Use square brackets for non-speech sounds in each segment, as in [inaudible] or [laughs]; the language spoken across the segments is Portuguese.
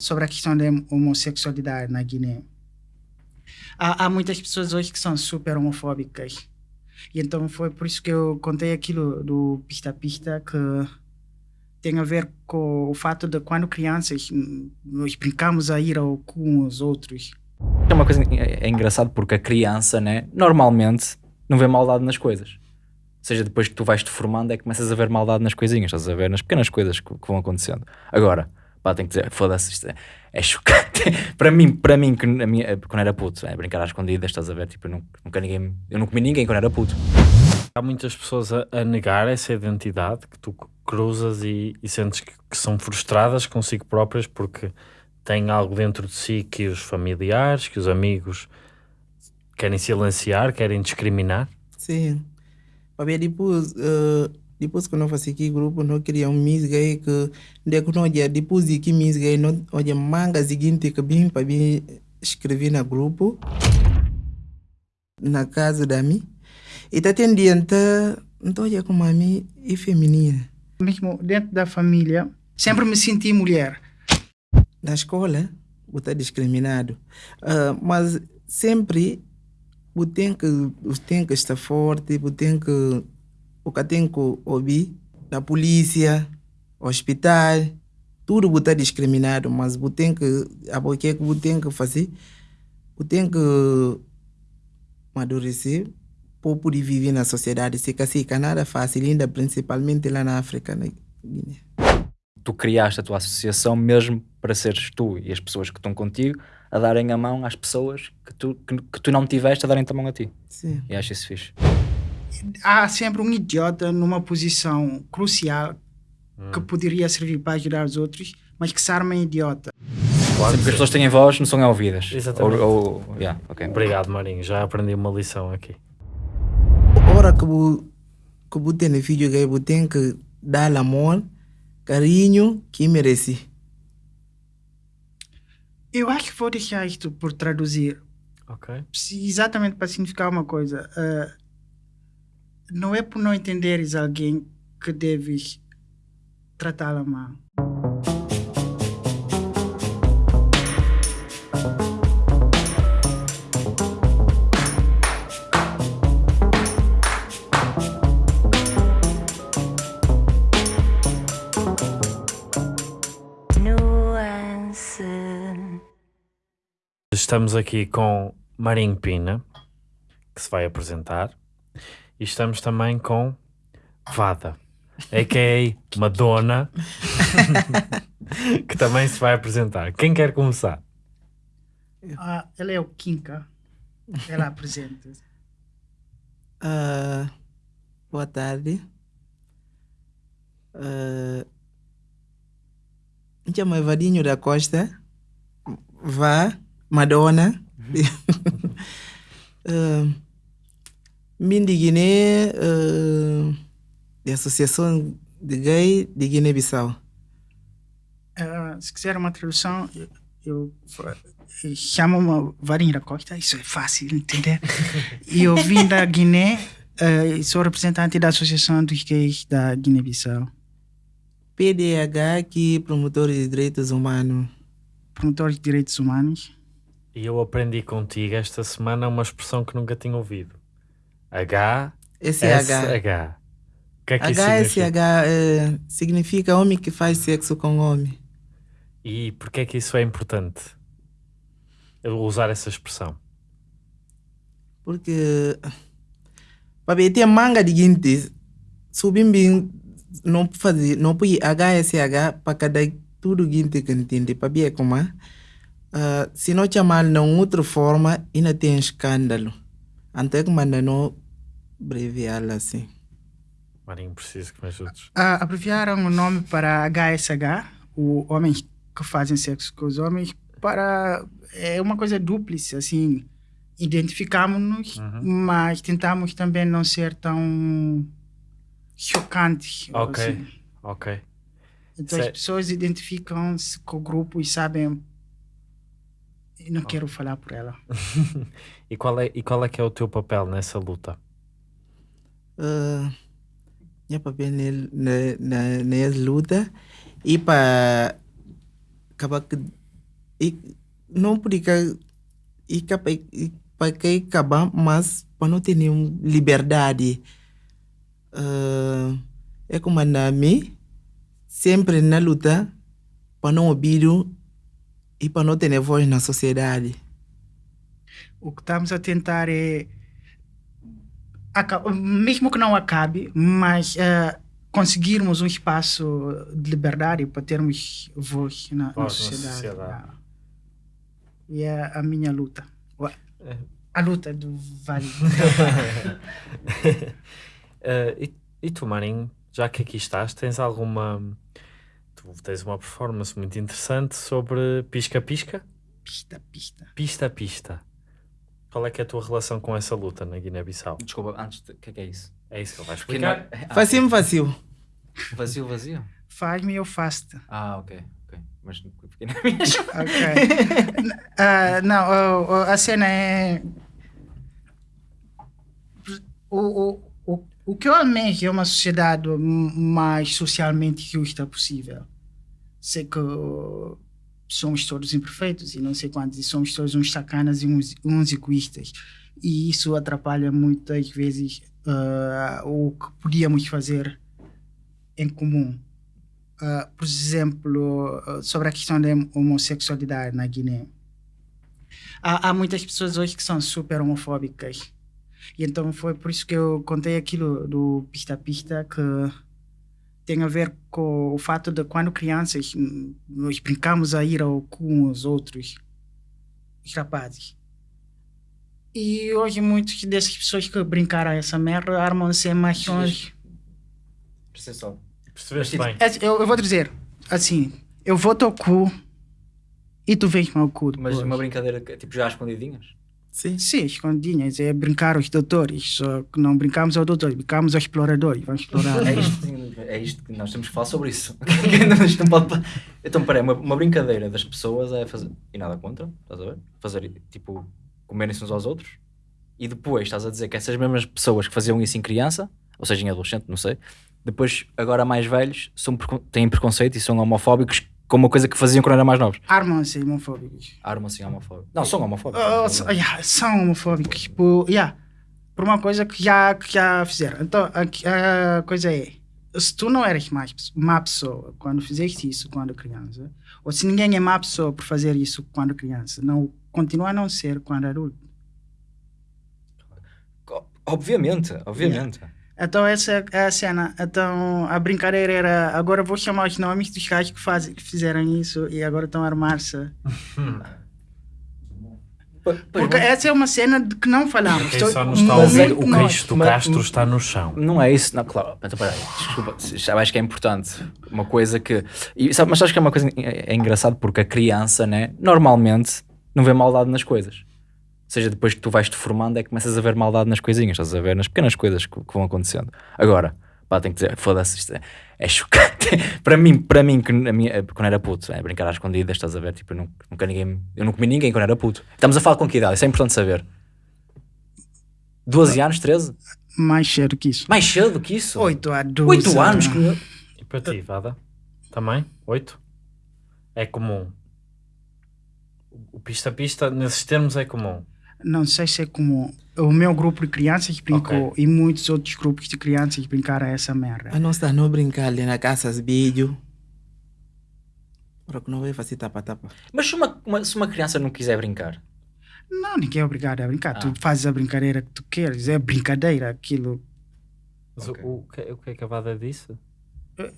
sobre a questão da homossexualidade na Guiné. Há, há muitas pessoas hoje que são super homofóbicas. E então foi por isso que eu contei aquilo do pista-pista que tem a ver com o fato de quando crianças nós brincamos a ir ao com os outros. É uma coisa é, é engraçado porque a criança, né, normalmente não vê maldade nas coisas. Ou seja, depois que tu vais te formando é que começas a ver maldade nas coisinhas, estás a ver nas pequenas coisas que, que vão acontecendo. Agora, pá, tenho que dizer, foda-se, isto é, é chocante. [laughs] para mim, para mim, que a minha, quando era puto, é, brincar às escondidas, estás a ver, tipo, eu nunca, nunca ninguém, eu não comi ninguém quando era puto. Há muitas pessoas a, a negar essa identidade que tu cruzas e, e sentes que, que, são frustradas consigo próprias porque têm algo dentro de si que os familiares, que os amigos querem silenciar, querem discriminar. Sim. Para depois, uh, depois que nós fazemos aqui grupo, nós criamos um Miss Gay que depois de que Miss Gay, nós olha manga seguinte que bem para mim escrever no grupo na casa da mim. E tá tendendo, então olha como a mim é feminina. Mesmo dentro da família, sempre me senti mulher. Na escola, eu tá discriminado. Uh, mas sempre eu tenho que, eu tenho que estar forte, eu tenho que, o que tenho que ouvir da polícia, hospital, tudo está discriminado, mas eu tenho que, a que eu tenho que fazer, eu tenho que amadurecer para poder viver na sociedade. Se assim, nada fácil, ainda principalmente lá na África, na Guiné. Tu criaste a tua associação mesmo para seres tu e as pessoas que estão contigo a darem a mão às pessoas que tu, que, que tu não tiveste a darem-te a mão a ti. Sim. E acho isso fixe. Há sempre um idiota numa posição crucial hum. que poderia servir para ajudar os outros, mas que se arma em idiota. Claro sempre que as pessoas têm voz, não são ouvidas. Exatamente. Ou, ou, yeah, okay. Obrigado, Marinho. Já aprendi uma lição aqui. Ora que eu, que eu tenho filho gay, eu tenho que dar amor, carinho que merece. Eu acho que vou deixar isto por traduzir. Ok. Exatamente para significar uma coisa. Uh, não é por não entenderes alguém que deves tratá-la mal. Estamos aqui com Marinho Pina, que se vai apresentar, e estamos também com Vada, a.k.a. Madonna, [laughs] que também se vai apresentar. Quem quer começar? Ah, ela é o Kinka. Ela apresenta. Uh, boa tarde. Uh, chamo Evadinho da Costa. Vá. Madonna. uh, [laughs] Mindi Guiné, uh, de Associação de Gay de Guiné-Bissau. Uh, se quiser uma tradução, eu, eu, eu chamo-me Varinho da Costa, isso é fácil de entender. [laughs] e eu vim da Guiné uh, sou representante da Associação dos Gays da Guiné-Bissau. PDH, que promotor de direitos humanos. Promotor de direitos humanos. E eu aprendi contigo esta semana uma expressão que nunca tinha ouvido. H. O que é que H, isso significa? É, significa homem que faz sexo com homem. E porquê é que isso é importante? Usar essa expressão. Porque para ter manga de guinte, subim bem, não fazer, não pode HSH para cada tudo guinte que entende, para ver como é. Uh, se não chamar de outra forma, ainda tem escândalo. Até que manda não abreviar assim. Marinho, preciso que me ajudes. Uh, abreviaram o nome para HSH, o homens que fazem sexo com os homens, para. É uma coisa dúplice, assim. Identificamos-nos, uhum. mas tentamos também não ser tão chocantes. Ok, assim. ok. Então as pessoas identificam-se com o grupo e sabem não quero falar por ela. [laughs] e, qual é, e qual é que é o teu papel nessa luta? Uh, meu papel nessa luta e para acabar e não porque e para que acabar, mas para não ter nenhuma liberdade. Uh, é como a mim, sempre na luta para não ouvir e para não ter voz na sociedade. O que estamos a tentar é, mesmo que não acabe, mas uh, conseguirmos um espaço de liberdade para termos voz na, voz na sociedade. Na sociedade. E é a minha luta. É. A luta do Vale. uh, [laughs] e, e tu, Marinho, já que aqui estás, tens alguma. Tu tens uma performance muito interessante sobre pisca-pisca? Pista-pista. Pista-pista. Qual é que é a tua relação com essa luta na Guiné-Bissau? Desculpa, antes, o que é que é isso? É isso que ele vai explicar. Ah, vazio, vazio. Vazio, vazio? Faz-me eu faço-te. Ah, ok. ok. Mas fiquei na minha. ok. uh, não, uh, a cena é. O, o, o, o que eu almejo é uma sociedade mais socialmente justa possível. Sei que somos todos imperfeitos e não sei quantos, e somos todos uns sacanas e uns, uns egoístas. E isso atrapalha muitas vezes uh, o que podíamos fazer em comum. Uh, por exemplo, uh, sobre a questão da homossexualidade na Guiné. Há, há, muitas pessoas hoje que são super homofóbicas. E então foi por isso que eu contei aquilo do pista-pista que tem a ver com o fato de quando crianças nós brincamos a ir ao com os outros os rapazes. E hoje muitas dessas pessoas que brincaram essa merda armam-se em machões. Percebeste Percebeste bem? É, eu, eu vou dizer, assim, eu vou teu cu e tu vens o cu. Mas uma brincadeira, tipo, já escondidinhas? Sim. Sim, escondidinhas. É brincar os doutores. Só que não brincamos ao doutor, brincamos ao explorador. Vamos explorar. é, isto, é isto que nós temos que falar sobre isso. [laughs] então, peraí, uma, uma brincadeira das pessoas é fazer. E nada contra, estás a ver? Fazer tipo, comerem-se uns aos outros. E depois estás a dizer que essas mesmas pessoas que faziam isso em criança, ou seja, em adolescente, não sei, depois, agora mais velhos, são, têm preconceito e são homofóbicos com uma coisa que faziam quando eram mais novos. Armam-se homofóbicos. Armam-se homofóbicos. Não, são homofóbicos. Uh, yeah, são homofóbicos. Tipo, yeah, por uma coisa que já, que já fizeram. Então, a, a coisa é, se tu não eres mais má pessoa quando fizeste isso quando criança, ou se ninguém é má pessoa por fazer isso quando criança, não continua a não ser quando adulto. Obviamente, obviamente. Yeah. Então essa é a cena. Então a brincadeira era agora vou chamar os nomes dos caras que, faz, que fizeram isso e agora estão a armar-se. [laughs] Porque essa é uma cena de que não falamos. Quem só nos está a ouvir, o queixo do Castro está no chão. Não é isso, não, claro. Então, peraí, desculpa, já acho que é importante. Uma coisa que. E, sabe, mas acho que é uma coisa é, é engraçado porque a criança, né, normalmente, não vê maldade nas coisas seja, depois que tu vais te formando é que começas a ver maldade nas coisinhas, estás a ver nas pequenas coisas que, que vão acontecendo. Agora, pá, tenho que dizer, foda-se, isto é, é chocante. [laughs] para mim, para mim, que a minha, quando era puto, é brincar às escondidas, estás a ver, tipo, eu nunca, nunca ninguém, eu não comi ninguém quando era puto. Estamos a falar com que idade? Isso é importante saber. 12 anos, 13? Mais cedo que isso. Mais cedo que isso? 8 a 12. 8 anos? Que... E para ti, Vada? Também? 8? É comum. O pista-pista, nesses termos, é comum não sei se é como o meu grupo de crianças brincou okay. e muitos outros grupos de crianças brincaram essa merda. A nossa não brincar ali na casa de vídeo. Para que não vai fazer tapa-tapa. Mas se uma, uma, se uma criança não quiser brincar? Não, ninguém é obrigado a brincar. Ah. Tu fazes a brincadeira que tu queres. É brincadeira aquilo. Mas okay. o, o, que, o que é que a Vada disse? Eh,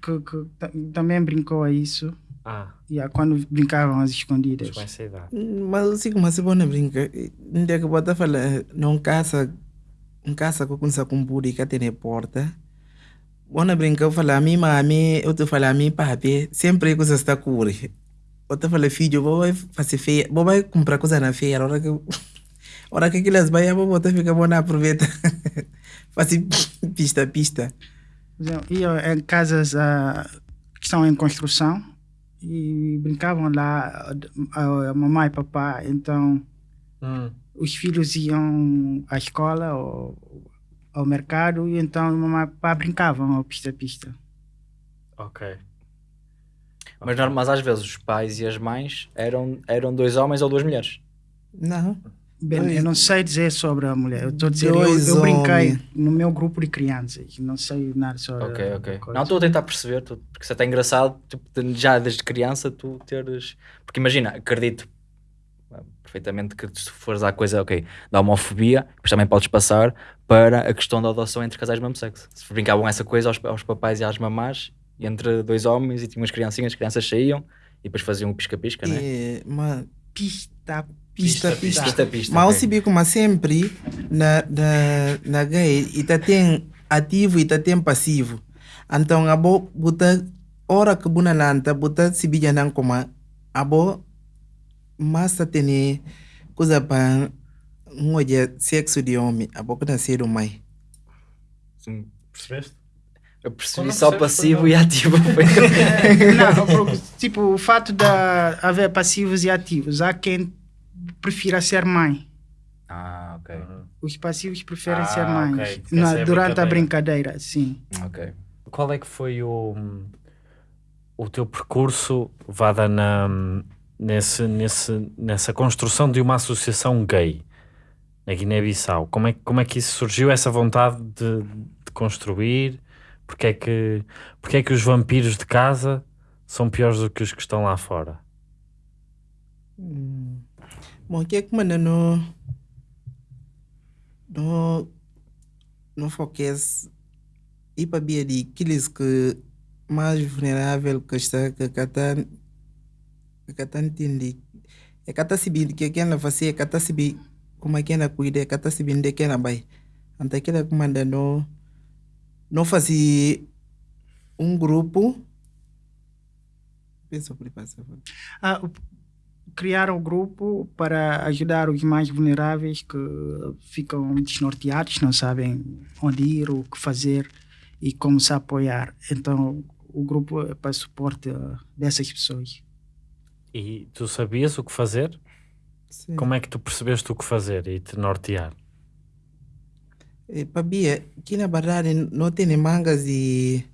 que, que, também brincou a isso. Ah. Yeah, quando brincavam às escondidas. Com essa idade. Mas assim como se bom brinca, não é que bota falar, não caça, não caça com com buri que tem porta. Bona brinca, eu falo a mim, mami, eu te falo a mim, papi, sempre coisa está curi. Eu te falo, filho, vou fazer feia, vou vai comprar coisa na feira, a hora que hora que aquelas vai, vou botar fica bom aproveita. [laughs] fazer pista, pista. E em casas uh, que estão em construção, e brincavam lá a, mamãe e papai. Então, hum. os filhos iam à escola ou ao mercado e então mamãe e papai brincavam ao pista-pista. Ok. Mas, normal- mas às vezes os pais e as mães eram, eram dois homens ou duas mulheres. Não. Bem, eu não sei dizer sobre a mulher. Eu estou a dizer, eu, eu brinquei homens. no meu grupo de crianças. Não sei nada sobre. Ok, a ok. coisa. Não, estou a tentar perceber, tu- porque isso é até engraçado, tipo, já desde criança tu teres. Porque imagina, acredito ah, perfeitamente que se fores à coisa, ok, da homofobia, depois também podes passar para a questão da adoção entre casais do mesmo sexo. Se brincavam essa coisa aos, aos papais e às mamás, e entre dois homens e tinham as criancinhas, as crianças saíam e depois faziam o pisca-pisca, né? É, mas Pista, pista, Pista, pista. Pista-pista. Mas ok. o Sibi, como sempre, na, na, na gay, e tá tem ativo e tá tem passivo. Então, a bo, buta, hora que buna nanta, buta Sibi já não como, a bo, massa tem coisa para um olha sexo de homem, a boca nascer o mai. Sim. Percebeste? Eu percebi só passivo e ativo. [laughs] não, porque, tipo, o fato de haver passivos e ativos, há quem prefira ser mãe. ah, ok. Os passivos preferem Ah, ser mães. Porque Na- é a durante a brincadeira. brincadeira, sim. Ok. Qual é que foi o, o teu percurso vada na, nesse, nesse, nessa construção de uma associação gay na Guiné-Bissau? Como é, que- como é que isso surgiu, essa vontade de, de construir? Porque é, que, porque é que os vampiros de casa são piores do que os que estão lá fora? Hum. Bom, que é que manda no no no foques e para bia de aqueles que mais vulnerável que está que cata que cata entende é cata se bin que que na fazer é cata se bi como é que na cuida é cata se de que na bai. Anta que que manda no no fazer um grupo penso por passar Ah, o- criaram um grupo para ajudar os mais vulneráveis que ficam desnorteados, não sabem onde ir, o que fazer e como se apoiar. Então, o grupo é para suporte ah, dessas pessoas. E tu sabias o que fazer? Sim. Como é que tu percebeste o que fazer e te nortear? Eh, Pabia, aqui na verdade não tem mangas de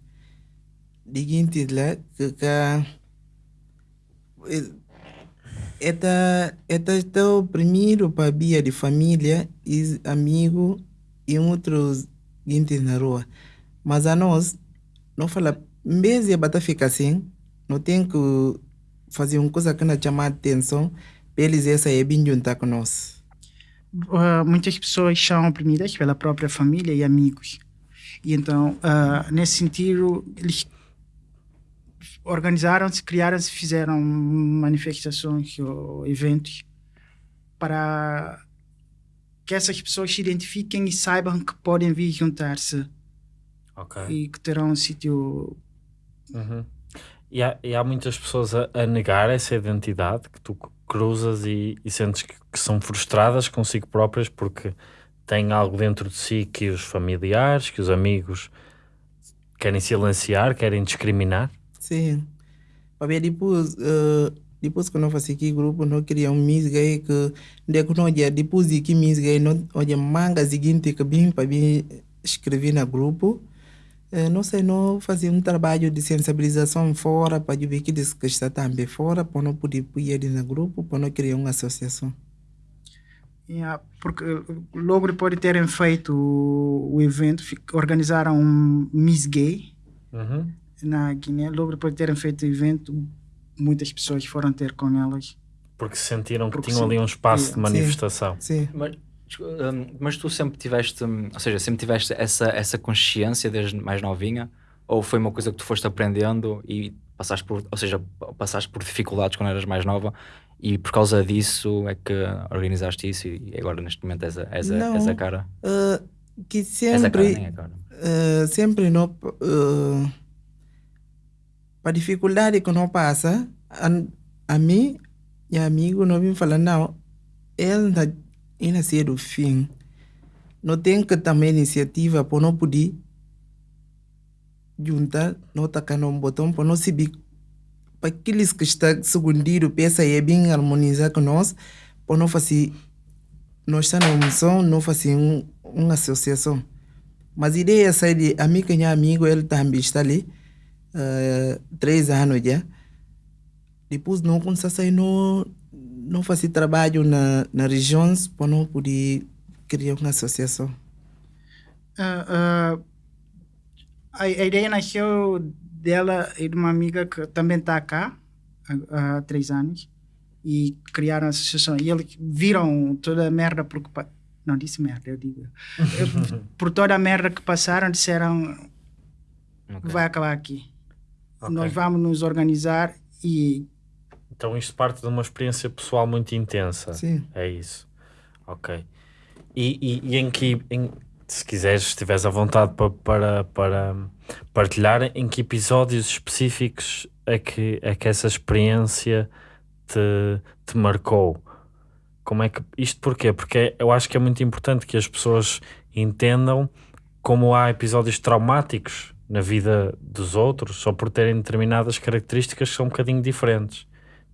de guintes lá que eta está o primeiro Pabia de família e amigo e outros guintes na rua. Mas a nós, não fala, de a ficar assim, não tem que fazer uma coisa que não chama atenção para eles essa é bem juntar com nós. Ah, muitas pessoas são oprimidas pela própria família e amigos. E então, ah, nesse sentido, eles organizaram-se, criaram-se, fizeram manifestações ou eventos para que essas pessoas se identifiquem e saibam que podem vir juntar-se Ok. e que terão um sítio. Uhum. E, há, e há muitas pessoas a, a negar essa identidade que tu cruzas e, e sentes que, que são frustradas consigo próprias porque têm algo dentro de si que os familiares, que os amigos querem silenciar, querem discriminar. Sim. Porque depois, uh, depois que nós fazemos aqui grupo, nós criamos um Miss Gay que de que nós já depois de que Miss Gay, nós olha manga seguinte que bem para bem escrever no grupo. Eh, não sei, nós fazemos um trabalho de sensibilização fora para ver que diz que está também fora, para não poder pôr ele no grupo, para não criar uma associação. Yeah, porque logo depois de terem feito o, o evento, organizaram um Miss Gay Uhum. Na Guiné. Logo depois de terem feito o evento, muitas pessoas foram ter com elas. Porque sentiram que Porque tinham sim. ali um espaço de Sim. manifestação. Sim. Mas, hum, mas tu sempre tiveste, hum, ou seja, sempre tiveste essa, essa consciência desde mais novinha? Ou foi uma coisa que tu foste aprendendo e passaste por, ou seja, passaste por dificuldades quando eras mais nova e por causa disso é que organizaste isso e agora neste momento és a, és a, Não. és a cara? Uh, que És a cara, sempre. nem a cara. Eh, sempre não uh, para dificuldade que não passa a, a mim e amigo não vim falar não ele na ainda ser o fim não tem que também iniciativa para não poder juntar não tacar um botão para não se para aqueles que estão segundindo peça é bem harmonizar com nós para não fazer nós estamos na missão não fazer um, uma associação mas a ideia é de a mim que é amigo, ele também está ali, uh, três anos já. depois não a sair não não fazer trabalho na na regiões para não poder criar uma associação Ah, ah, a, a ideia nasceu dela e de uma amiga que também está cá há, há três anos e criaram a associação. E eles viram toda a merda porque não disse merda, eu digo. [laughs] Por toda a merda que passaram, disseram Ok. vai acabar aqui. Ok. Nós vamos nos organizar e Então isto parte de uma experiência pessoal muito intensa. sim É isso. Ok. E, e, e em que, em- se quiseres, se estiveres à vontade pa- para, para partilhar, em que episódios específicos é que, é que essa experiência te, te marcou? Como é que, isto porquê? Porque eu acho que é muito importante que as pessoas entendam como há episódios traumáticos na vida dos outros, só por terem determinadas características que são um bocadinho diferentes.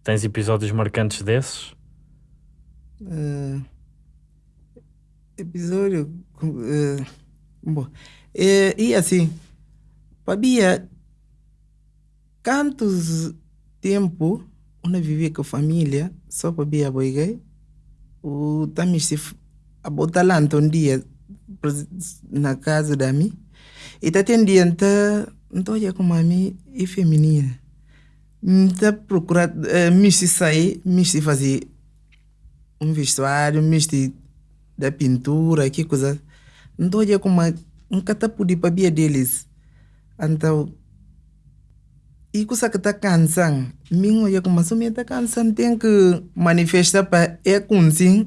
Tens episódios marcantes desses? Eh, episódio eh, bom eh, e assim Pabia quantos tempo uma vivia com a família só Pabia boiguei o também se f- a botar lá um dia na casa da mim e tá tem dia então já com a mim e feminina tá procurar eh, me se sair me se fazer um vestuário, misto da pintura, que coisa. Então, olha como um catapu de papia deles. Então, e coisa que está cansando, mim olha como se me está cansando, tem que manifestar para é consim,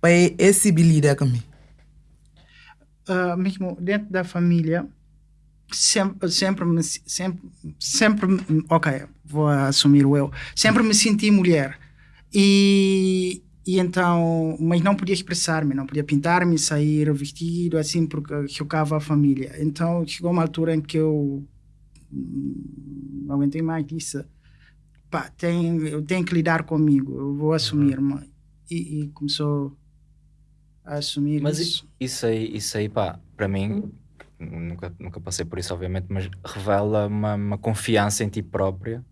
para é civilidade comigo. Ah, mesmo dentro da família, sempre, sempre, sempre, sempre, ok, vou assumir o eu, sempre me senti mulher. E, e então, mas não podia expressar-me, não podia pintar-me, sair vestido, assim, porque chocava a família. Então, chegou uma altura em que eu hum, não aguentei mais disse, pá, tem, eu tenho que lidar comigo, eu vou assumir-me. E, e começou a assumir Mas isso. isso aí, isso aí pá, para mim, nunca, nunca passei por isso, obviamente, mas revela uma, uma confiança em ti própria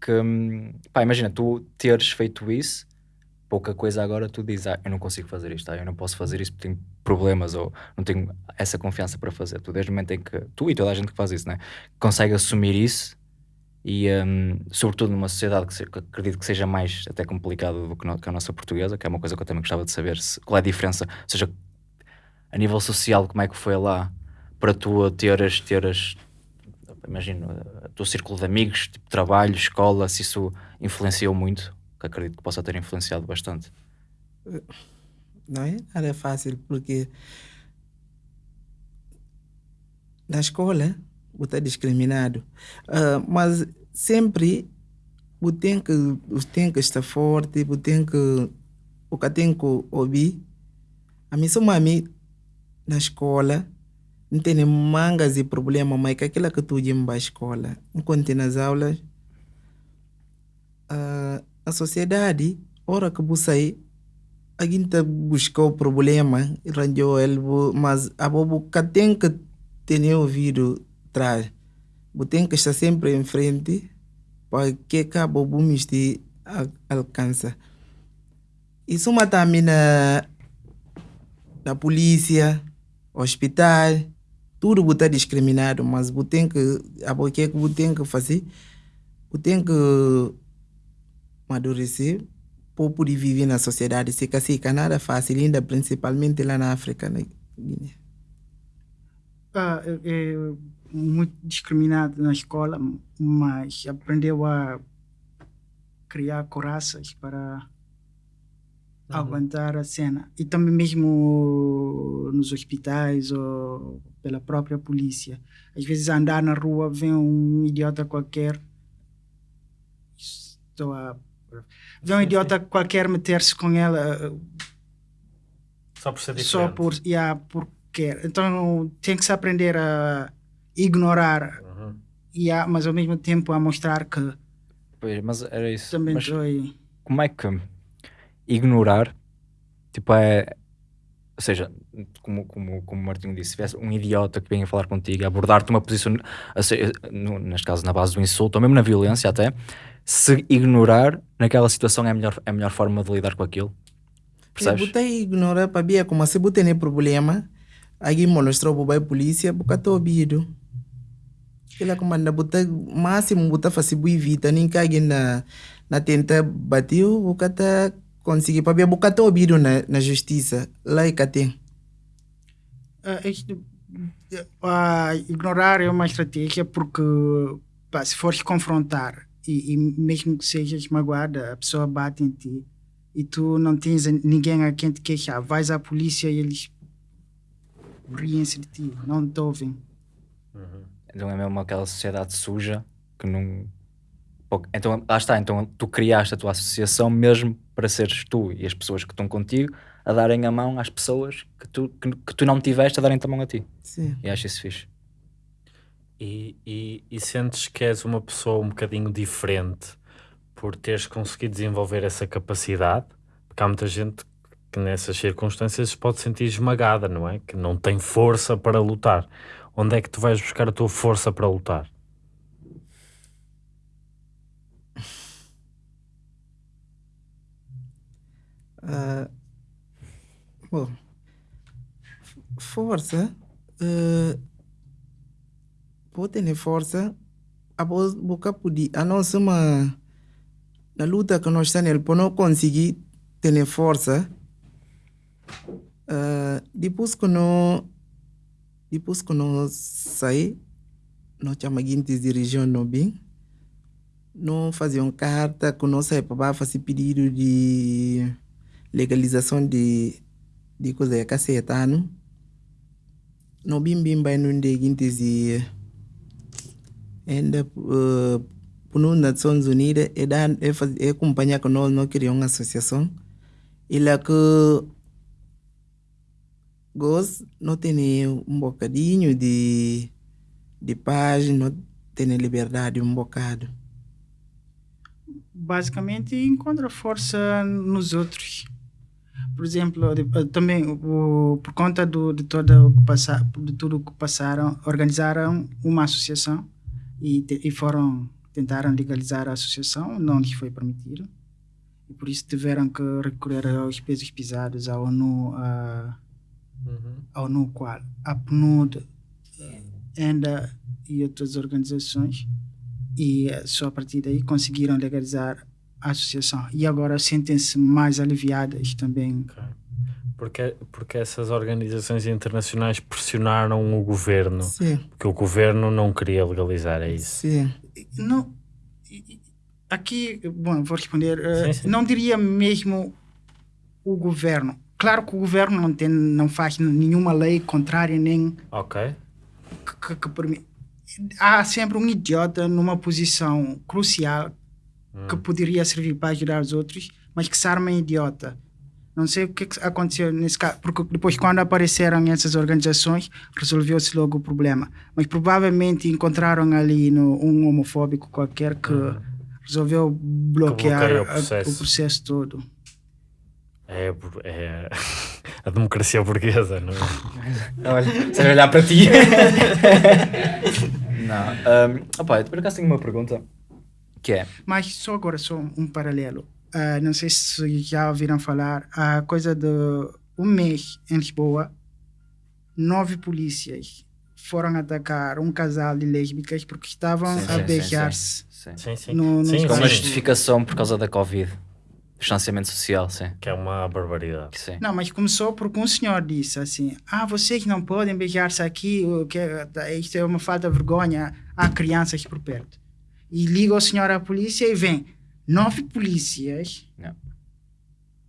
que, hum, pá, imagina, tu teres feito isso, pouca coisa agora tu dizes, ah, eu não consigo fazer isto, ah, eu não posso fazer isso porque tenho problemas ou não tenho essa confiança para fazer. Tu, desde o momento em que, tu e toda a gente que faz isso, né, consegue assumir isso e, hum, sobretudo numa sociedade que, se- que acredito que seja mais até complicado do que, no- que a nossa portuguesa, que é uma coisa que eu também gostava de saber se- qual é a diferença, ou seja, a nível social, como é que foi lá para tu teres, teres imagino, o teu círculo de amigos, tipo trabalho, escola, se isso influenciou muito, que acredito que possa ter influenciado bastante. Não é nada fácil, porque na escola você é discriminado. Ah, mas sempre você tem que, que estar forte, você tem que, você tem que ouvir. A mim, só mami, na escola, não tem mangas e problema, mas que aquilo que tu ias para a escola, enquanto nas aulas, ah, a sociedade, hora que você sair, a gente buscou o problema, arranjou ele, mas a bobo que tem que ter ouvido Você tem que estar sempre em frente para que a bobo me este alcança. Isso mas também na, na polícia, hospital, tudo você discriminado, mas tem que, a que tem que fazer? Você tem que amadurecer para poder viver na sociedade. Se assim, nada fácil, ainda principalmente lá na África, na Guiné. Ah, é, é muito discriminado na escola, mas aprendeu a criar coraças para aguentar a cena. E também mesmo nos hospitais ou pela própria polícia. Às vezes andar na rua, vem um idiota qualquer. Estou a... Vê um idiota qualquer meter-se com ela Só por ser diferente. só por, yeah, por quer. Então tem que se aprender a ignorar, Uhum. yeah, mas ao mesmo tempo a mostrar que Pois, mas era isso. também Mas estou como é que ignorar, tipo, é. Ou seja, como, como, como o Martinho disse, se tivesse um idiota que venha falar contigo, abordar-te uma posição, a ser- no- neste caso na base do insulto, ou mesmo na violência até, se ignorar naquela situação é a melhor, é a melhor forma de lidar com aquilo. Percebes? Buta ignora para bia como se buta nem problema. Aí mostrou para a polícia, buka to bido. Kila comanda buta máximo buta fazer bui vita nem que na na tenta bateu, buka ta conseguir para bia buka to bido na na justiça. Lá e tem. Ah, isto- ah, ignorar é uma estratégia porque pá, se fores confrontar e, e mesmo que sejas magoada, a pessoa bate em ti e tu não tens ninguém a quem te queixar, vais à polícia e eles riem-se de ti, não te ouvem. Então é mesmo aquela sociedade suja que não. Então, lá está, então tu criaste a tua associação mesmo para seres tu e as pessoas que estão contigo a darem a mão às pessoas que tu, que, que tu não tiveste a darem-te a mão a ti. Sim. E acho isso fixe. E, e, e sentes que és uma pessoa um bocadinho diferente por teres conseguido desenvolver essa capacidade? Porque há muita gente que nessas circunstâncias se pode sentir esmagada, não é? Que não tem força para lutar. Onde é que tu vais buscar a tua força para lutar? Ah, bom, força, uh, pode ter força, a voz boca pudi, a nossa uma na luta que nós estamos, por não conseguir ter força, ah, depois que não depois que nós sai, nós chamamos de região não bem, não faziam carta, que nós saímos para fazer pedido de legalização de de coisa é cacetano no bim bim vai num de guintes e ainda uh, por Nações Unidas é dar é é acompanhar com nós nós criamos uma associação e lá que gosto não tem um bocadinho de de paz não tem liberdade um bocado Basicamente, encontra força nos outros. Por exemplo, eh, também o, por conta do, de, toda o que de tudo o que passaram, organizaram uma associação e, te- e foram tentaram legalizar a associação, não lhes foi permitido. E por isso tiveram que recorrer aos pesos pesados, à ONU, a, a ONU qual? A PNUD, ENDA e outras organizações. E eh, só a partir daí conseguiram legalizar a associação. E agora sentem-se mais aliviadas também. Ok. Porque, porque essas organizações internacionais pressionaram o governo, sim porque o governo não queria legalizar, é isso. sim Não, aqui, bom, vou responder. eh, Sim, sim. Não diria mesmo o governo. Claro que o governo não, tem, não faz nenhuma lei contrária nem Ok. que, que, que Há sempre um idiota numa posição crucial que poderia servir para ajudar os outros, mas que se arma em idiota. Não sei o que, que aconteceu nesse caso, porque depois, quando apareceram essas organizações, resolveu-se logo o problema. Mas provavelmente encontraram ali no, um homofóbico qualquer que resolveu bloquear o processo. o processo todo. É, é [laughs] a democracia burguesa, não é? [laughs] Olha, sem olhar para ti. [laughs] não. Um, opa, eu por acaso tenho uma pergunta que é. Mas só agora, só um paralelo. Ah, não sei se já ouviram falar, a coisa de um mês em Lisboa, nove polícias foram atacar um casal de lésbicas porque estavam Sim, a sim, sim, beijar-se. Sim. Sim, sim. No- sim, espaço. Com uma sim. justificação por causa da Covid. Distanciamento social, sim. Que é uma barbaridade. sim. Não, mas começou porque um senhor disse assim: Ah, vocês não podem beijar-se aqui, que é- isto é uma falta de vergonha, há crianças por perto. E liga o senhor à polícia e vem nove polícias Não.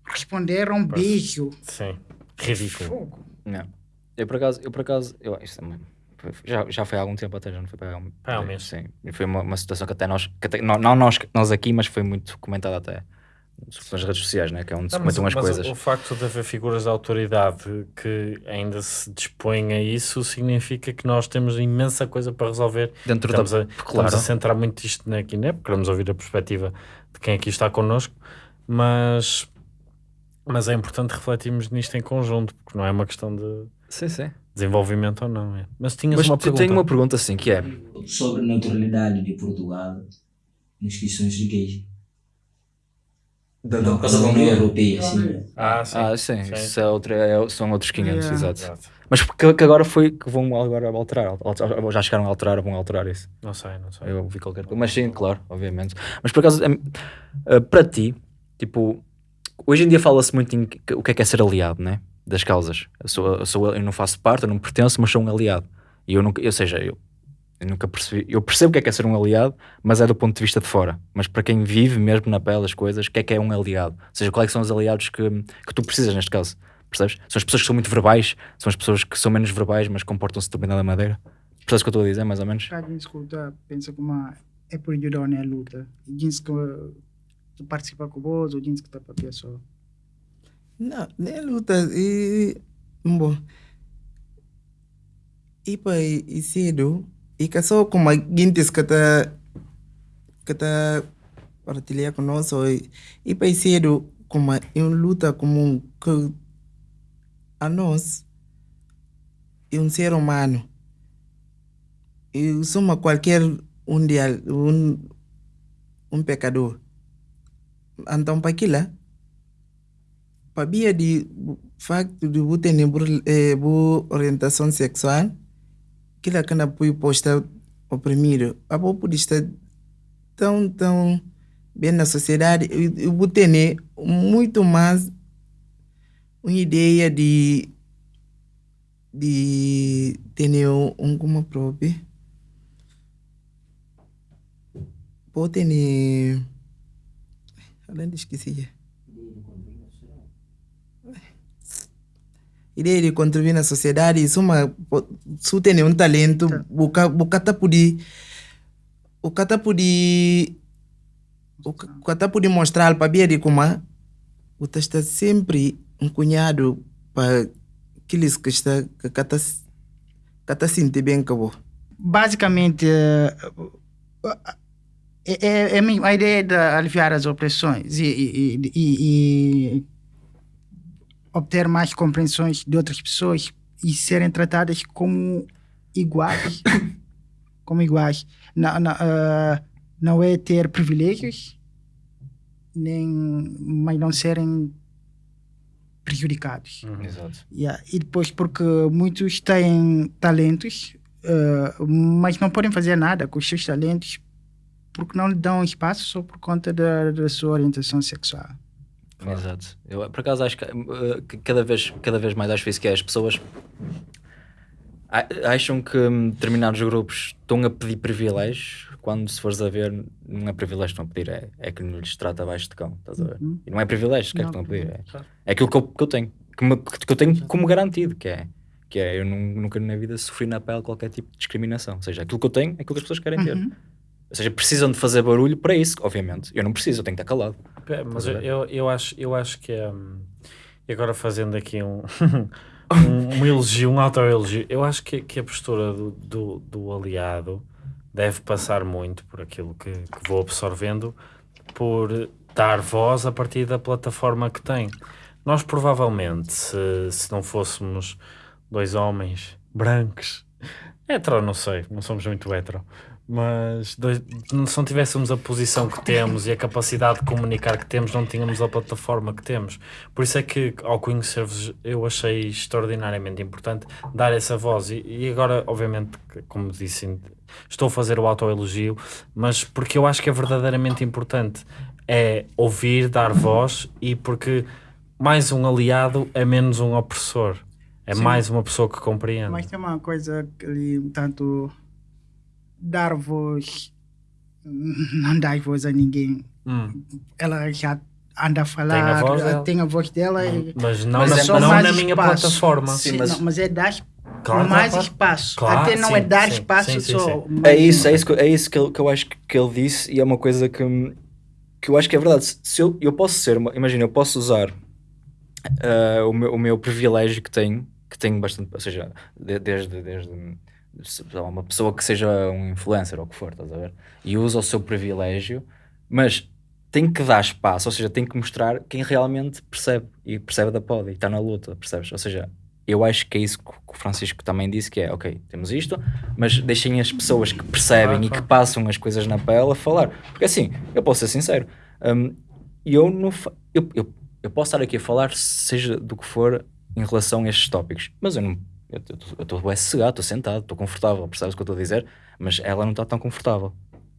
responderam um beijo. Sim. Ridículo. Fogo. Não. Eu por acaso, eu por acaso, eu, isto é foi- já, já foi há algum tempo até, já não foi para há um, Há um mês. Sim. E foi uma, uma situação que até nós, que até, não, não nós, nós aqui, mas foi muito comentada até nas redes sociais, né? que é onde se Não, mas, comentam as mas coisas. O, facto de haver figuras de autoridade que ainda se dispõem a isso significa que nós temos imensa coisa para resolver. Dentro estamos, da. a, claro. estamos a centrar muito isto aqui, né? porque queremos ouvir a perspectiva de quem aqui está connosco, mas Mas é importante refletirmos nisto em conjunto, porque não é uma questão de Sim, sim. desenvolvimento ou não. É. Mas tinhas Mas uma eu pergunta. tenho uma pergunta assim, que é... sobre a neutralidade de Portugal nas questões de gays. Da, Não, da União Europeia, sim. Ah, sim. Ah, sim, Sim. Isso é outra, é- são outros 500, Yeah. exato. Exato. Mas que, que agora foi que vão agora alterar, al- já chegaram a alterar, vão alterar isso. Não sei, não sei. Eu vi qualquer coisa. Mas sim, claro, obviamente. Mas por acaso, eh, para ti, tipo, hoje em dia fala-se muito em o que é que é ser aliado, né? Das causas. Eu, sou, eu, sou- eu não faço parte, eu não pertenço, mas sou um aliado. E eu nunca, ou seja, eu, eu nunca percebi, eu percebo o que é que é ser um aliado, mas é do ponto de vista de fora. Mas para quem vive mesmo na pele as coisas, o que é que é um aliado? Ou seja, quais é são os aliados que, que tu precisas neste caso? Percebes? São as pessoas que são muito verbais, são as pessoas que são menos verbais, mas comportam-se de determinada maneira. Percebes o que eu estou a dizer, mais ou menos? Cada escuta pensa que uma é por ajudar na luta. E diz que tu participa com vós, ou diz que está para a pessoa. Não, nem luta. E, bom. E para e cedo, e só como a guintes que está que está partilhar conosco, e, e para cedo, como uma luta como que a nós é um ser humano. E somos qualquer um dia, um, um pecador. Então, para aquilo, para de facto de você ter eh, boa orientação sexual, aquilo que não foi posta oprimido, a boa pode estar tão, tão bem na sociedade, e você ter muito mais uma ideia de de ter um, como próprio. Pode ter além de esqueci ideia de contribuir na sociedade isso uma se tem um talento o cata pode o cata pode o cata pode mostrar para ver de como o está sempre um cunhado para aqueles que está que cata cata sente bem com Basicamente, eh, é, é, é a ideia de aliviar as opressões e, e, e, e obter mais compreensões de outras pessoas e serem tratadas como iguais. [coughs] como iguais. Não, não, uh, não é ter privilégios, nem, mas não serem prejudicados. Exato. Yeah. E depois, porque muitos têm talentos, uh, mas não podem fazer nada com os seus talentos porque não lhe dão espaço só por conta da, da sua orientação sexual. Exato. Eu, por acaso, acho que, uh, que cada, vez, cada vez mais acho isso que é as pessoas acham que hum, determinados grupos estão a pedir privilégios quando se fores a ver não é privilégio que estão a pedir é, é que lhes trata abaixo de cão estás a ver? Uhum. e não é privilégio que é que estão a pedir é, claro. é aquilo que eu, que eu tenho que, me- que eu tenho como garantido que é que é eu nun- nunca na vida sofri na pele qualquer tipo de discriminação ou seja, aquilo que eu tenho é aquilo que as pessoas querem ter Uhum. Ou seja, precisam de fazer barulho para isso, obviamente eu não preciso, eu tenho que estar calado Mas eu, eu, eu acho, eu acho que é. agora fazendo aqui um, [laughs] um, um elogio, um auto-elogio, eu acho que, que a postura do, do, do aliado deve passar muito por aquilo que, que vou absorvendo, por dar voz a partir da plataforma que tem. Nós provavelmente, se, se não fôssemos dois homens brancos, [laughs] hetero não sei, não somos muito hetero, mas dois- se não tivéssemos a posição que temos e a capacidade de comunicar que temos, não tínhamos a plataforma que temos. Por isso é que, ao conhecer-vos, eu achei extraordinariamente importante dar essa voz. E, e agora, obviamente, como disse, estou a fazer o autoelogio, mas porque eu acho que é verdadeiramente importante é ouvir, dar voz e porque mais um aliado é menos um opressor. É Sim. mais uma pessoa que compreende. Mas tem uma coisa que ali, tanto dar voz, não dar voz a ninguém. Hum. Ela já anda a falar, Tem a voz ela dela. tem a voz dela. e- Mas não, Mas na, é só não mais na minha espaço. plataforma. Sim, Sim, mas- não, mas é dar Claro, mais claro. espaço. Claro, Até não sim, é dar sim, espaço sim, sim, só. É isso, é isso, que, é isso que, eu, que eu acho que, que ele disse e é uma coisa que, que eu acho que é verdade. Se- eu, eu posso ser, imagina, eu posso usar ah, o, meu, o meu privilégio que tenho, que tenho bastante, ou seja, de- desde, desde uma pessoa que seja um influencer ou o que for, estás a ver? E usa o seu privilégio, mas tem que dar espaço, ou seja, tem que mostrar quem realmente percebe e percebe da pod e está na luta, percebes? Ou seja, eu acho que é isso que o Francisco também disse, que é, ok, temos isto, mas deixem as pessoas que percebem Claro, e que passam as coisas na pele a falar. Porque assim, eu posso ser sincero, hum, eu, não eu, eu, eu posso estar aqui a falar seja do que for em relação a estes tópicos, mas eu não eu estou bem sossegado, estou sentado, estou confortável, percebes o que eu estou a dizer? Mas ela não está tão confortável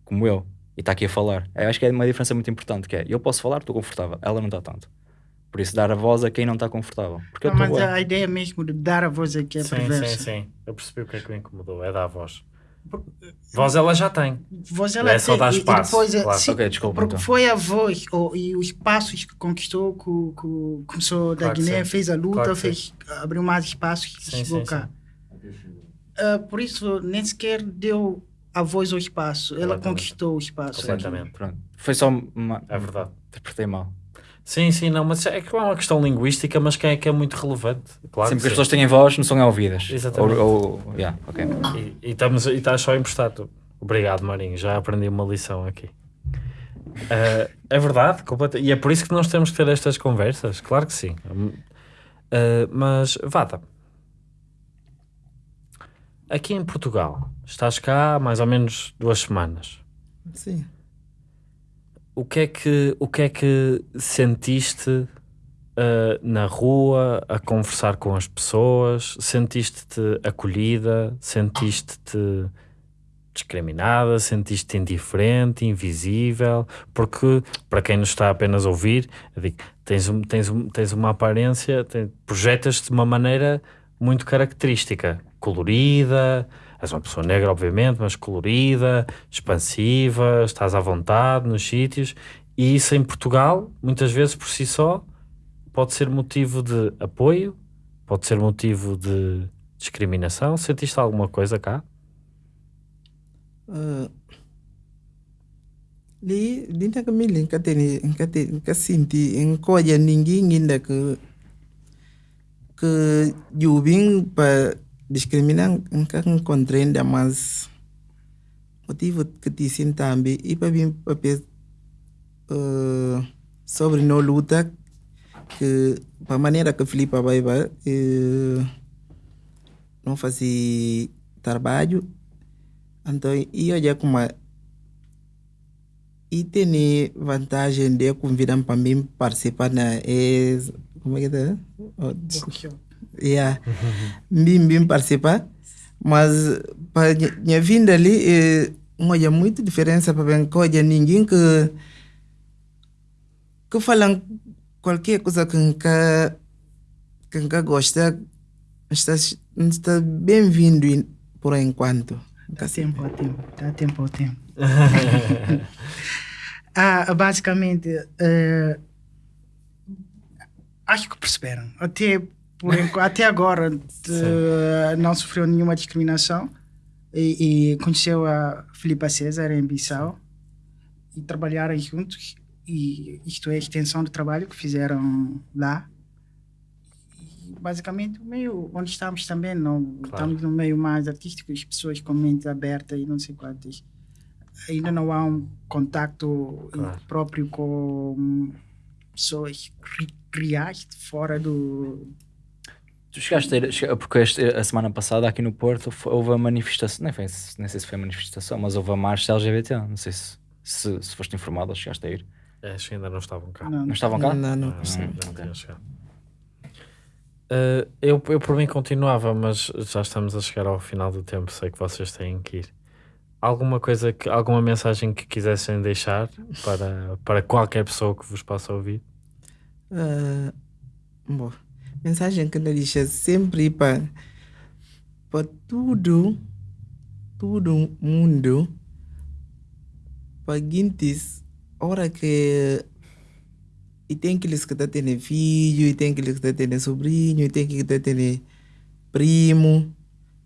como eu e está aqui a falar. Eu acho que é uma diferença muito importante, que é, eu posso falar, estou confortável, ela não está tanto. Por isso dar a voz a quem não está confortável. Porque eu Não, estou mas bué. a ideia mesmo de dar a voz aqui é sim, perversa. sim, sim. Eu percebi o que é que o incomodou. É dar voz. Voz ela já tem. Voz É só dar espaço, depois, é- claro. sim, Ok, desculpa, porque então. foi a voz e os passos que conquistou, que, o- que começou da Claro que Guiné, fez a luta, Claro que fez, abriu mais espaços e Sim, chegou sim, cá. Ah, por isso, nem sequer deu a voz ao espaço, ela conquistou o espaço. Completamente. Pronto. Foi só uma... É verdade. Interpretei mal. Sim, sim, não, mas é que é uma questão linguística, mas que é, que é muito relevante. Claro Sempre que que as pessoas têm voz, não são ouvidas. Exatamente. Ou, ou, yeah, ok. sim. E, e, estamos, e estás só tu. Obrigado, Marinho. Já aprendi uma lição aqui. Ah, é verdade, completa- e é por isso que nós temos que ter estas conversas. Claro que sim. Ah, mas, Vada, aqui em Portugal, estás cá há mais ou menos duas semanas. Sim. O que é que, o que, é que sentiste ah, na rua a conversar com as pessoas? Sentiste-te acolhida? Sentiste-te discriminada? Sentiste-te indiferente, invisível? Porque, para quem nos está apenas a ouvir, digo, tens, um- tens, um- tens uma aparência, projetas-te de uma maneira muito característica, colorida, és uma pessoa negra, obviamente, mas colorida, expansiva, estás à vontade nos sítios, e isso em Portugal, muitas vezes por si só, pode ser motivo de apoio, pode ser motivo de discriminação. Sentiste alguma coisa cá? Ah, li dinda ka mili nka teni nka te nka sinti ninguém ainda que que jubim para discriminar encontrei ainda mais motivo que te sintambi e para vir para uh, sobre no luta que para maneira que Filipe vai vai eh, não fazia trabalho então, eu já como e tem vantagem de convidar para mim participar na como é que é? Oh. Yeah. bim participar mas para minha vinda ali é, olha muito diferença para bem coisa ninguém que que falam qualquer coisa que nunca que nunca gosta está está bem-vindo em- por enquanto Dá tempo ao tempo, dá tempo ao tempo. [laughs] ah, basicamente, eh, acho que perceberam. Até, por enqu- até agora eh, não sofreu nenhuma discriminação e, e conheceu a Filipa César em Bissau e trabalharam juntos. E isto é a extensão do trabalho que fizeram lá. E, basicamente, o meio onde estamos também, não estamos no meio mais artístico, as pessoas com mente aberta e não sei quantas. Ainda não há um contacto Claro. próprio com pessoas reais de fora do. Tu chegaste a ir, porque este- a semana passada aqui no Porto houve a manifestação, nem, foi, nem sei se foi a manifestação, mas houve a marcha LGBT. Não sei se, se, se foste informado ou chegaste a ir. É, Acho que ainda não estavam cá. Não, Não estavam cá? não, não, Ah, não. não chegado. Uh, eu, eu por mim continuava, mas já estamos a chegar ao final do tempo, sei que vocês têm que ir. Alguma coisa, que, alguma mensagem que quisessem deixar para, para qualquer pessoa que vos possa ouvir? Ah, bom, mensagem que ele diz é sempre para para tudo, todo mundo, para guintes, hora que e tem aqueles que está tendo filho, e tem aqueles que está tendo sobrinho, e tem aqueles que está tendo primo,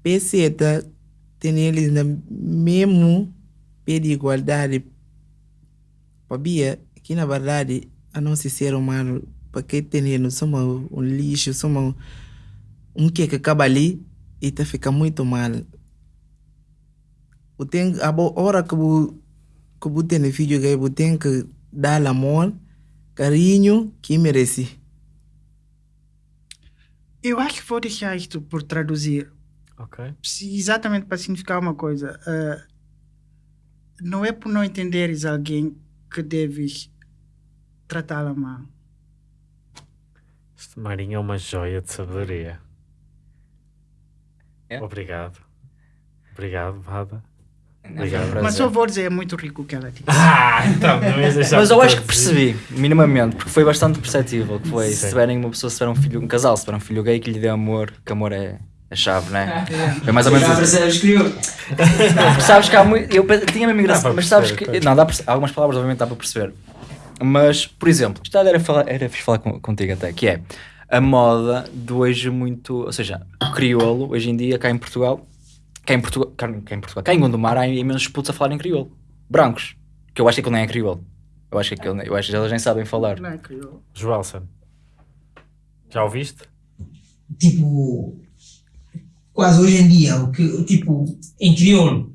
peseta, tem eles na mesmo pé de igualdade, Pabia, que na verdade a não se ser humano, porque tem somos um lixo, somos um que que acaba ali e tá fica muito mal. O tem a hora que o que o tem filho que o tem que dar amor, carinho que merece. Eu acho que vou deixar isto por traduzir. Ok. Se- Exatamente para significar uma coisa. ah, não é por não entenderes alguém que deves tratá-la mal. Este Marinho é uma joia de sabedoria. É? Obrigado. Obrigado, Vada. Obrigado. Mas só vou dizer, é muito rico o que ela disse. Ah, então, não ias deixar Mas eu acho que traduzir. percebi, minimamente, porque foi bastante perceptível. Que foi, Sim. se tiverem uma pessoa, se tiver um filho, um casal, se tiver um filho gay que lhe dê amor, que amor é a chave, né? Foi mais ou menos Já isso. percebes que eu. Porque sabes que há muito. Eu tinha mesmo para mas sabes que. Não, dá algumas palavras, obviamente, dá para perceber. Mas, por exemplo, isto era, falar, era falar com- contigo até, que é a moda de hoje muito. Ou seja, o crioulo, hoje em dia, cá em Portugal, cá em Portugal, cá, cá em Portugal, cá em Gondomar, há imensos putos a falar em crioulo. Brancos. Que eu acho que aquilo nem é crioulo. Eu acho que, aquilo, eu acho que eles nem sabem falar. Não é crioulo. Joelson, já ouviste? tipo, quase hoje em dia, o que, tipo, em crioulo,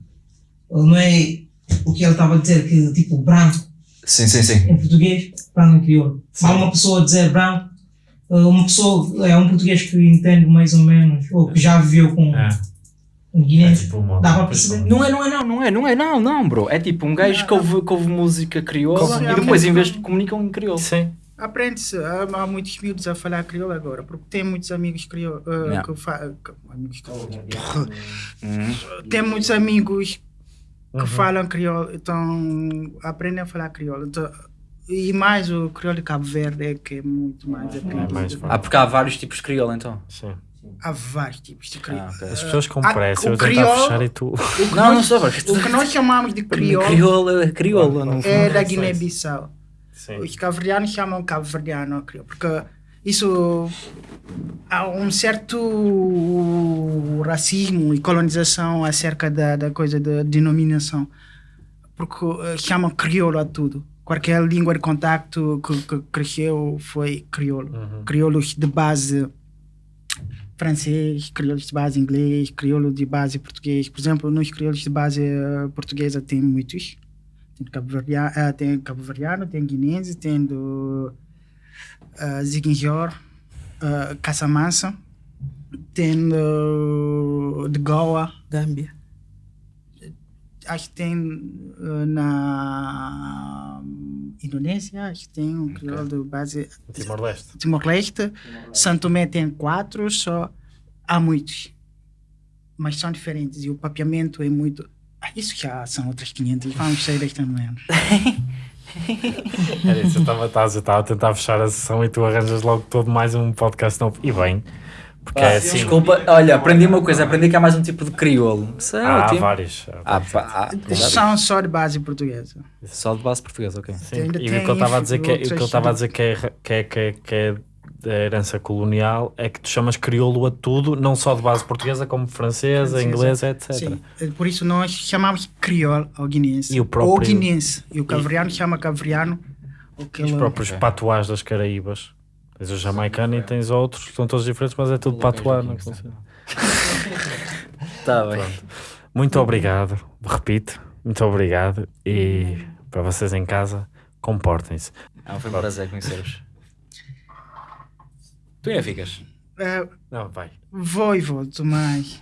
não é o que ele estava a dizer, que tipo, branco Sim, sim, sim. em português, branco em crioulo. Há uma pessoa dizer branco, eh, uma pessoa, é um português que entende mais ou menos, ou que já viveu com É. um É guinense, tipo uma dá para perceber. Não é, não é, não, não é, não é, não, não, bro. É tipo um gajo que ouve, que ouve música crioula e depois, ok. em vez de comunicam em crioulo. Sim. Aprende-se. Há, há muitos miúdos a falar crioulo agora, porque tem muitos amigos crioulos. ah, Yeah. que fa- que- amigos crioulos. [laughs] Uhum. Tem muitos amigos que Uhum. falam crioulo, então aprendem a falar crioulo. Então, e mais o crioulo de Cabo Verde é que é muito mais aprendido. mais Ah, porque há vários tipos de crioulo, então. Sim. Há vários tipos de crioulo. Ah, ok. As pessoas com Ah, pressa, o eu tentar fechar e tu. [laughs] Não, não sou. O que nós chamamos de crioulo Crioulo é crioulo. Não... é da Guiné-Bissau. Sim. Os cabo-verdianos chamam cabo-verdiano crioulo, porque isso há um certo racismo e colonização acerca da, da coisa da denominação, porque eh, chamam crioulo a tudo. Qualquer língua de contacto que, que cresceu foi crioulo. Uhum. Crioulos de base francês, crioulos de base inglês, crioulo de base português. Por exemplo, nos crioulos de base eh, portuguesa tem muitos. Tem cabo-verdiano, eh, tem cabo-verdiano, tem guinense, tem do uh, Ziguinchor, uh, Casamassa, tem do, de Goa, Gâmbia. acho que tem uh, na Indonésia, acho que tem um crioulo de base Timor-Leste. Timor-Leste, Santo Tomé tem quatro, só há muitos, mas são diferentes e o papeamento é muito. Ah, isso já são outras 500, vamos sair desta menos. [laughs] [laughs] Era isso, eu estava estás- eu estava a tentar fechar a sessão e tu arranjas logo todo mais um podcast novo. E bem, porque é assim. Desculpa, olha, aprendi uma coisa, aprendi que há mais um tipo de crioulo. Isso é Há ótimo. vários. Ah, pá, ah, São só de base portuguesa. Só de base portuguesa, ok. Sim, e o que eu estava a dizer que é, o que eu estava a dizer que que é, que é, que é da herança colonial é que tu chamas crioulo a tudo, não só de base portuguesa, como francesa, Francesa. inglesa, etc. Sim, é por isso nós chamamos crioulo ao guinense. E o próprio- Ou guinense. E o cavriano chama cavriano. Os Aquele... próprios patuás das Caraíbas. Tens o jamaicano e tens outros, são todos diferentes, mas é tudo patuá. não. Está [laughs] bem. Muito obrigado, repito, muito obrigado e para vocês em casa, comportem-se. Ah, foi um prazer conhecer-vos. Tu ainda ficas? É, Não, vai. vou e volto, mas